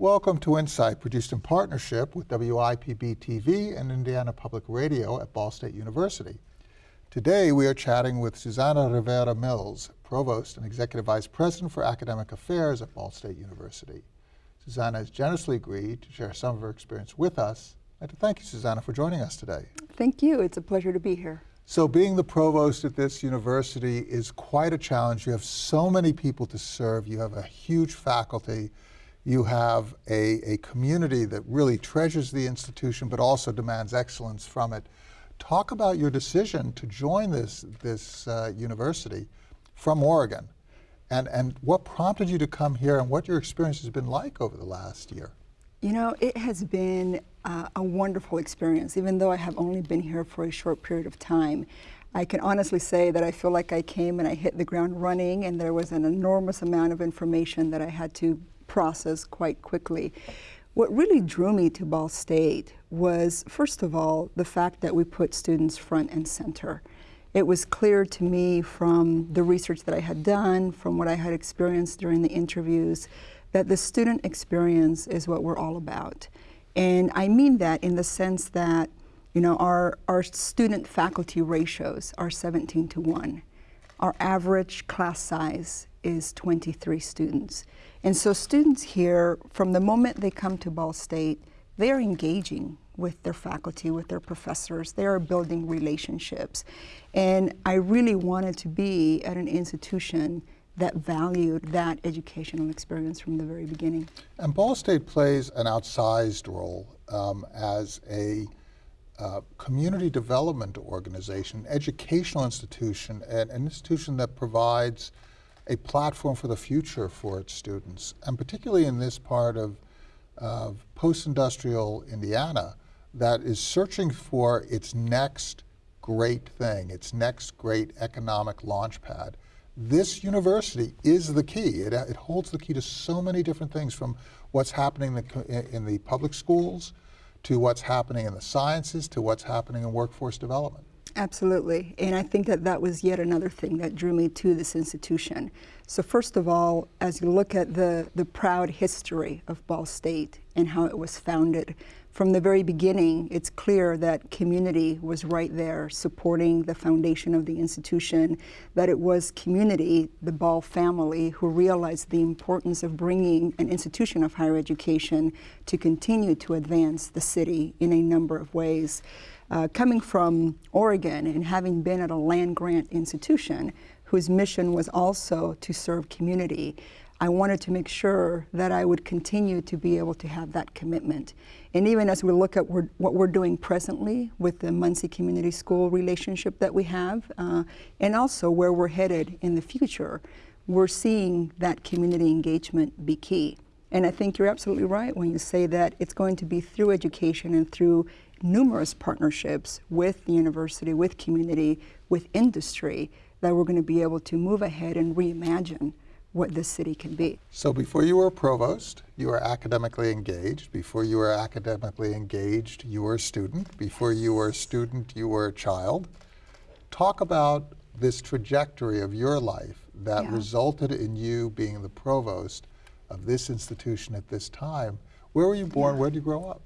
Welcome to Insight, produced in partnership with WIPB TV and Indiana Public Radio at Ball State University. Today we are chatting with Susana Rivera Mills, Provost and Executive Vice President for Academic Affairs at Ball State University. Susana has generously agreed to share some of her experience with us. I'd like to thank you, Susana, for joining us today. Thank you. It's a pleasure to be here. So being the provost at this university is quite a challenge. You have so many people to serve. You have a huge faculty you have a, a community that really treasures the institution but also demands excellence from it. Talk about your decision to join this, this uh, university from Oregon and, and what prompted you to come here and what your experience has been like over the last year. You know, it has been uh, a wonderful experience, even though I have only been here for a short period of time. I can honestly say that I feel like I came and I hit the ground running and there was an enormous amount of information that I had to process quite quickly. What really drew me to Ball State was, first of all, the fact that we put students front and center. It was clear to me from the research that I had done, from what I had experienced during the interviews, that the student experience is what we're all about. And I mean that in the sense that, you know, our, our student faculty ratios are 17 to 1. Our average class size is 23 students. And so students here, from the moment they come to Ball State, they are engaging with their faculty, with their professors. They are building relationships. And I really wanted to be at an institution that valued that educational experience from the very beginning. And Ball State plays an outsized role um, as a uh, community development organization, educational institution, and an institution that provides a platform for the future for its students, and particularly in this part of, of post-industrial Indiana that is searching for its next great thing, its next great economic launch pad. This university is the key. It, it holds the key to so many different things from what's happening in the, in the public schools, to what's happening in the sciences, to what's happening in workforce development. Absolutely, and I think that that was yet another thing that drew me to this institution. So first of all, as you look at the, the proud history of Ball State and how it was founded, from the very beginning, it's clear that community was right there supporting the foundation of the institution, that it was community, the Ball family, who realized the importance of bringing an institution of higher education to continue to advance the city in a number of ways. Uh, coming from Oregon and having been at a land grant institution whose mission was also to serve community, I wanted to make sure that I would continue to be able to have that commitment. And even as we look at what we're doing presently with the Muncie Community School relationship that we have, uh, and also where we're headed in the future, we're seeing that community engagement be key. And I think you're absolutely right when you say that it's going to be through education and through numerous partnerships with the university, with community, with industry, that we're going to be able to move ahead and reimagine what this city can be. So before you were a provost, you were academically engaged. Before you were academically engaged, you were a student. Before you were a student, you were a child. Talk about this trajectory of your life that yeah. resulted in you being the provost of this institution at this time. Where were you born? Yeah. Where did you grow up?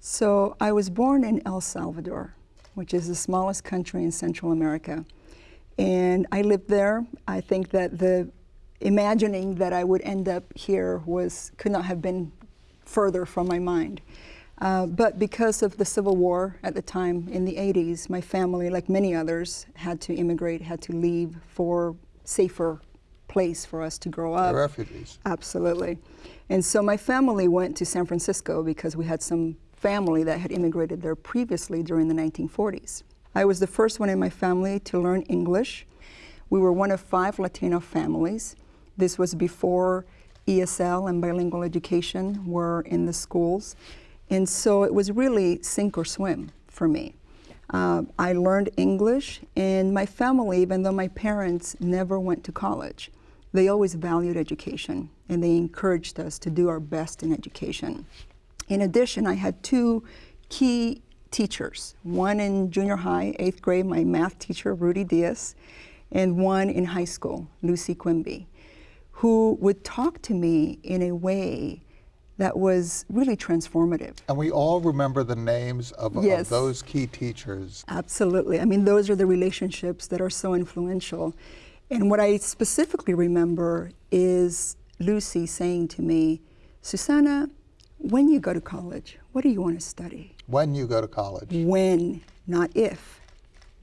So I was born in El Salvador, which is the smallest country in Central America. And I lived there. I think that the imagining that I would end up here was could not have been further from my mind. Uh, but because of the Civil War at the time in the 80s, my family, like many others, had to immigrate, had to leave for safer place for us to grow up. The refugees. Absolutely. And so my family went to San Francisco because we had some family that had immigrated there previously during the 1940s. I was the first one in my family to learn English. We were one of five Latino families. This was before ESL and bilingual education were in the schools. And so it was really sink or swim for me. Uh, I learned English, and my family, even though my parents never went to college, they always valued education, and they encouraged us to do our best in education. In addition, I had two key teachers, one in junior high, eighth grade, my math teacher, Rudy Diaz, and one in high school, Lucy Quimby who would talk to me in a way that was really transformative. And we all remember the names of, of those key teachers. Absolutely. I mean, those are the relationships that are so influential. And what I specifically remember is Lucy saying to me, Susana, when you go to college, what do you want to study? When you go to college, When, not if.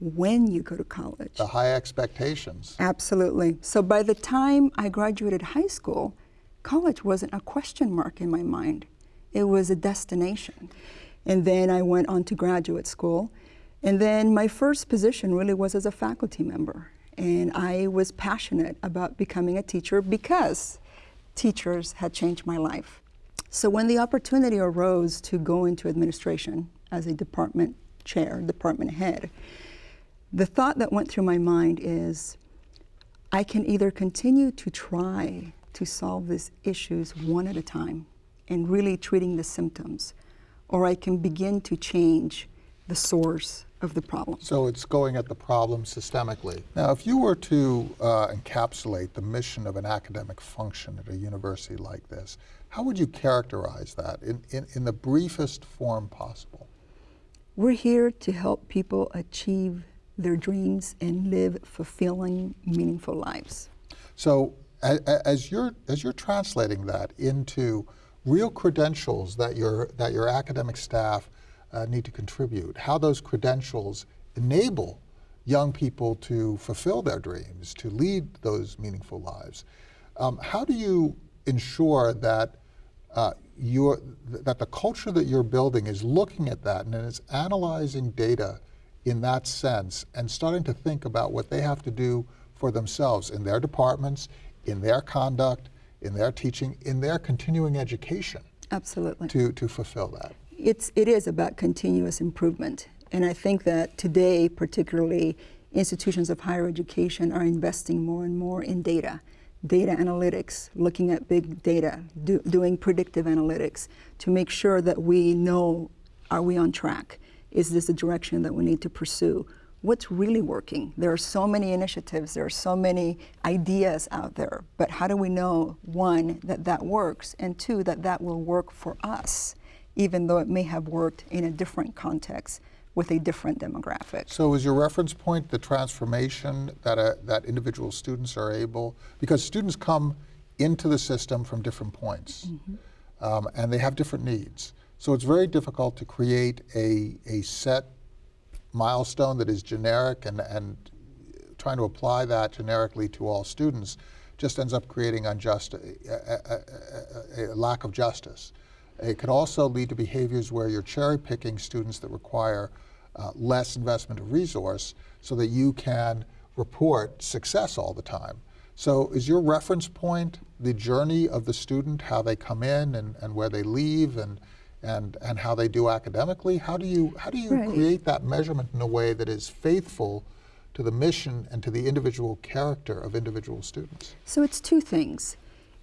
When you go to college. the high expectations. Absolutely. So by the time I graduated high school, college wasn't a question mark in my mind. It was a destination. And then I went on to graduate school. And then my first position really was as a faculty member. And I was passionate about becoming a teacher because teachers had changed my life. So when the opportunity arose to go into administration as a department chair, department head, the thought that went through my mind is I can either continue to try to solve these issues one at a time and really treating the symptoms, or I can begin to change the source of the problem. So it's going at the problem systemically. Now, if you were to uh, encapsulate the mission of an academic function at a university like this, how would you characterize that in, in, in the briefest form possible? We're here to help people achieve their dreams and live fulfilling, meaningful lives. So a- a- as you're, as you're translating that into real credentials that your, that your academic staff uh, need to contribute, how those credentials enable young people to fulfill their dreams, to lead those meaningful lives, um, how do you ensure that uh, your, that the culture that you're building is looking at that and is analyzing data in that sense and starting to think about what they have to do for themselves in their departments, in their conduct, in their teaching, in their continuing education Absolutely. to, to fulfill that. It's, it is about continuous improvement. And I think that today, particularly, institutions of higher education are investing more and more in data, data analytics, looking at big data, do, doing predictive analytics to make sure that we know are we on track? Is this the direction that we need to pursue? What's really working? There are so many initiatives, there are so many ideas out there, but how do we know, one, that that works, and two, that that will work for us? even though it may have worked in a different context with a different demographic. So is your reference point the transformation that, uh, that individual students are able, because students come into the system from different points, um, and they have different needs. So it's very difficult to create a, a set milestone that is generic and, and trying to apply that generically to all students just ends up creating unjust, a, a- a- a lack of justice. It could also lead to behaviors where you're cherry picking students that require uh, less investment of resource so that you can report success all the time. So is your reference point the journey of the student, how they come in and, and where they leave and, and, and how they do academically? How do you, how do you Right. create that measurement in a way that is faithful to the mission and to the individual character of individual students? So it's two things.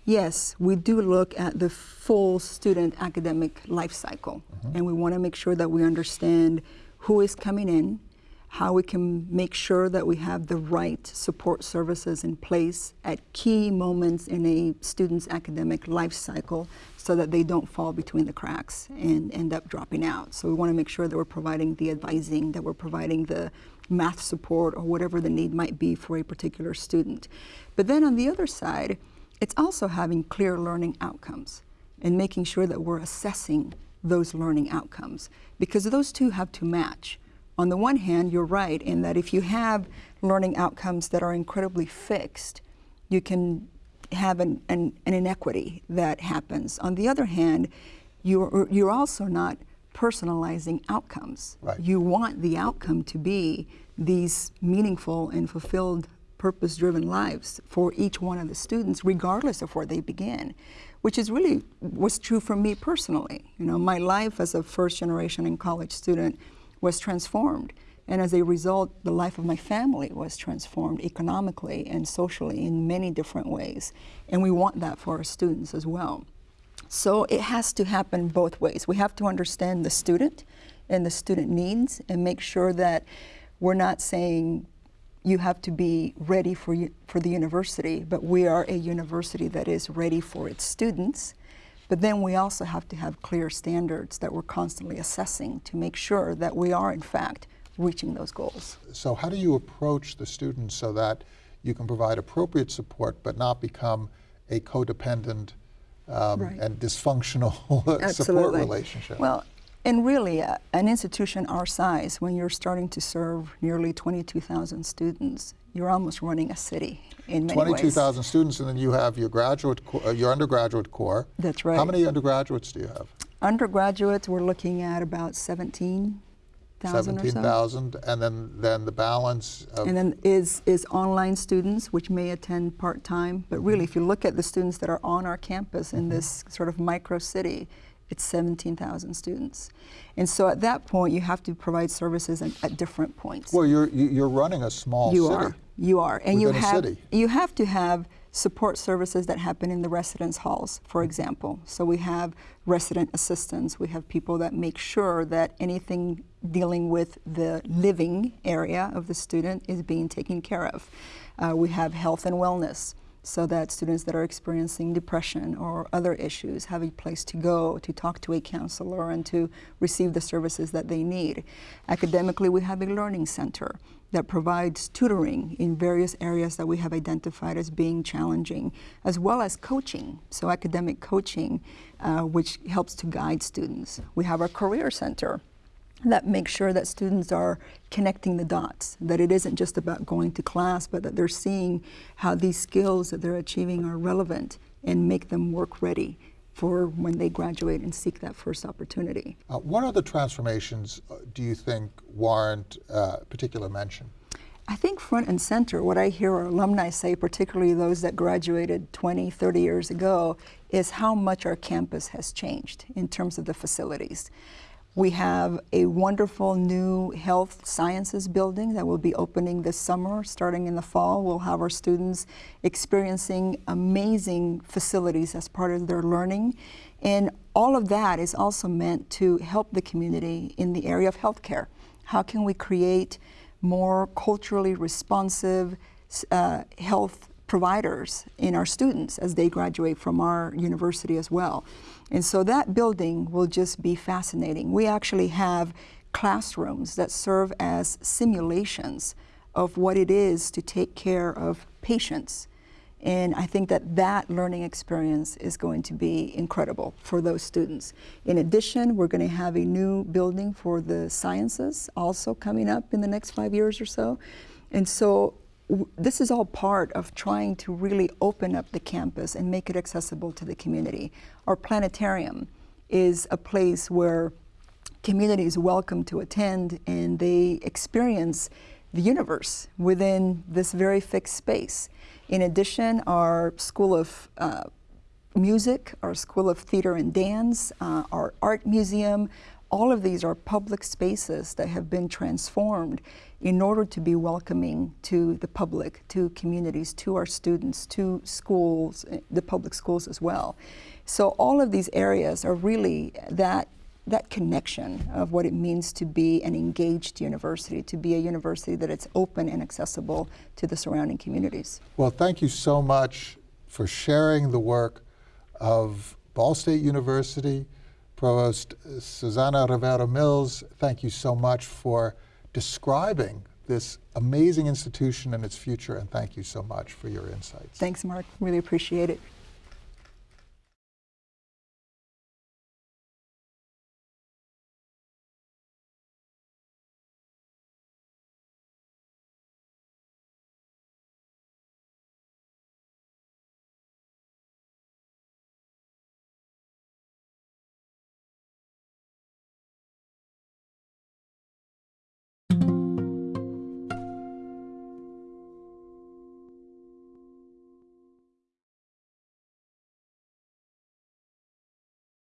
Yes, we do look at the full student academic life cycle, and we want to make sure that we understand who is coming in, how we can make sure that we have the right support services in place at key moments in a student's academic life cycle so that they don't fall between the cracks and end up dropping out. So we want to make sure that we're providing the advising, that we're providing the math support or whatever the need might be for a particular student. But then on the other side, it's also having clear learning outcomes and making sure that we're assessing those learning outcomes because those two have to match. On the one hand, you're right in that if you have learning outcomes that are incredibly fixed, you can have an, an, an inequity that happens. On the other hand, you're, you're also not personalizing outcomes. Right. You want the outcome to be these meaningful and fulfilled purpose driven lives for each one of the students, regardless of where they begin, which is really was true for me personally. You know, my life as a first generation and college student was transformed. And as a result, the life of my family was transformed economically and socially in many different ways. And we want that for our students as well. So it has to happen both ways. We have to understand the student and the student needs and make sure that we're not saying you have to be ready for, for the university, but we are a university that is ready for its students, But then we also have to have clear standards that we're constantly assessing to make sure that we are, in fact, reaching those goals. So how do you approach the students so that you can provide appropriate support but not become a codependent um, Right. and dysfunctional support relationship? Well, and really, uh, an institution our size, when you're starting to serve nearly 22,000 students, you're almost running a city in many ways. 22,000 students, and then you have your graduate, uh, your undergraduate core. That's right. How many undergraduates do you have? Undergraduates, we're looking at about 17,000 or so. 17,000, and then, then the balance of, And then is, is online students, which may attend part-time. But really, if you look at the students that are on our campus in this sort of micro city, it's 17,000 students. And so at that point, you have to provide services at, at different points. well, you're, you- you're running a small you city. are. You are. And you within have you have to have support services that happen in the residence halls, for example. So we have resident assistants, we have people that make sure that anything dealing with the living area of the student is being taken care of. Uh, we have health and wellness so that students that are experiencing depression or other issues have a place to go to talk to a counselor and to receive the services that they need. Academically, we have a learning center that provides tutoring in various areas that we have identified as being challenging, as well as coaching, so academic coaching, uh, which helps to guide students. We have our career center that makes sure that students are connecting the dots, that it isn't just about going to class, but that they're seeing how these skills that they're achieving are relevant and make them work ready for when they graduate and seek that first opportunity. Uh, What other transformations uh, do you think warrant uh, particular mention? I think front and center, what I hear our alumni say, particularly those that graduated 20, 30 years ago, is how much our campus has changed in terms of the facilities. We have a wonderful new health sciences building that will be opening this summer. Starting in the fall, we'll have our students experiencing amazing facilities as part of their learning. And all of that is also meant to help the community in the area of healthcare. How can we create more culturally responsive uh, health providers in our students as they graduate from our university as well. And so that building will just be fascinating. We actually have classrooms that serve as simulations of what it is to take care of patients. And I think that that learning experience is going to be incredible for those students. In addition, we're going to have a new building for the sciences also coming up in the next five years or so. And so this is all part of trying to really open up the campus and make it accessible to the community. Our planetarium is a place where community is welcome to attend and they experience the universe within this very fixed space. In addition, our School of uh, Music, our School of Theater and Dance, uh, our Art Museum, all of these are public spaces that have been transformed in order to be welcoming to the public, to communities, to our students, to schools, eh, the public schools as well. So all of these areas are really that that connection of what it means to be an engaged university, to be a university that it's open and accessible to the surrounding communities. Well, thank you so much for sharing the work of Ball State University. Provost Susana Rivera Mills, thank you so much for describing this amazing institution and its future, and thank you so much for your insights. Thanks, Mark. Really appreciate it.